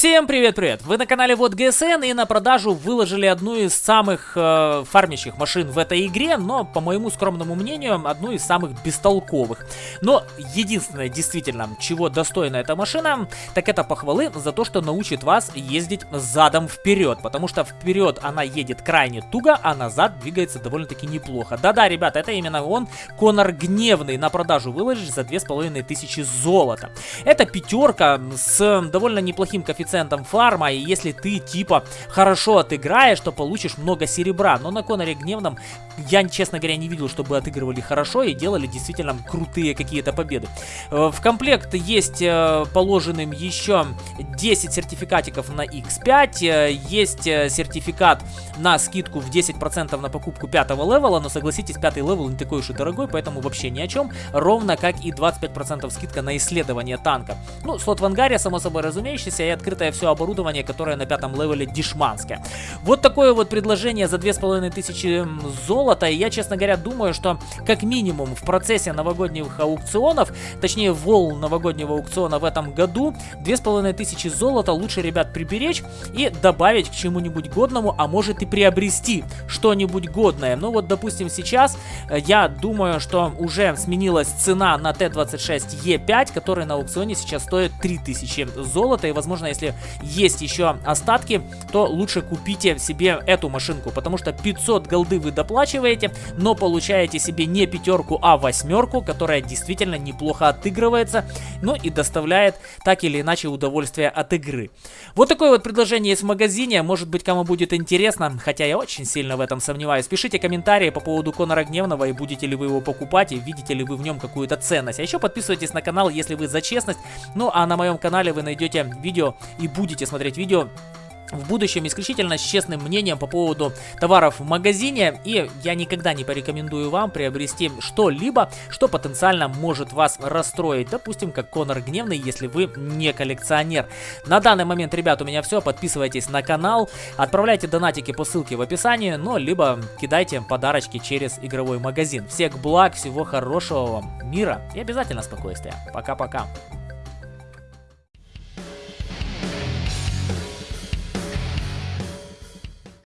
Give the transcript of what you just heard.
Всем привет-привет! Вы на канале Вот ГСН и на продажу выложили одну из самых э, фармящих машин в этой игре, но, по моему скромному мнению, одну из самых бестолковых. Но единственное, действительно, чего достойна эта машина, так это похвалы за то, что научит вас ездить задом вперед, потому что вперед она едет крайне туго, а назад двигается довольно-таки неплохо. Да-да, ребята, это именно он, Конор Гневный, на продажу выложишь за 2500 золота. Это пятерка с довольно неплохим коэффициентом коэффициентом фарма, и если ты типа хорошо отыграешь, то получишь много серебра. Но на Коноре Гневном я, честно говоря, не видел, чтобы отыгрывали хорошо и делали действительно крутые какие-то победы. Э, в комплект есть э, положенным еще 10 сертификатиков на X5, э, есть сертификат на скидку в 10% на покупку пятого level а, но согласитесь, пятый level не такой уж и дорогой, поэтому вообще ни о чем, ровно как и 25% скидка на исследование танка. Ну, слот в ангаре, само собой разумеющийся, и открытое все оборудование, которое на пятом level е дешманское. Вот такое вот предложение за 2500 золота, и я, честно говоря, думаю, что как минимум в процессе новогодних аукционов, точнее волн новогоднего аукциона в этом году, 2500 золота лучше, ребят, приберечь и добавить к чему-нибудь годному, а может и приобрести что-нибудь годное. Ну вот, допустим, сейчас э, я думаю, что уже сменилась цена на Т-26Е5, который на аукционе сейчас стоит 3000 золота, и, возможно, есть еще остатки, то лучше купите себе эту машинку, потому что 500 голды вы доплачиваете, но получаете себе не пятерку, а восьмерку, которая действительно неплохо отыгрывается, ну и доставляет так или иначе удовольствие от игры. Вот такое вот предложение есть в магазине, может быть кому будет интересно, хотя я очень сильно в этом сомневаюсь. Пишите комментарии по поводу Конора Гневного и будете ли вы его покупать и видите ли вы в нем какую-то ценность. А еще подписывайтесь на канал, если вы за честность. Ну а на моем канале вы найдете видео и будете смотреть видео в будущем исключительно с честным мнением по поводу товаров в магазине. И я никогда не порекомендую вам приобрести что-либо, что потенциально может вас расстроить. Допустим, как Конор Гневный, если вы не коллекционер. На данный момент, ребят, у меня все. Подписывайтесь на канал, отправляйте донатики по ссылке в описании, ну, либо кидайте подарочки через игровой магазин. Всех благ, всего хорошего вам, мира и обязательно спокойствия. Пока-пока.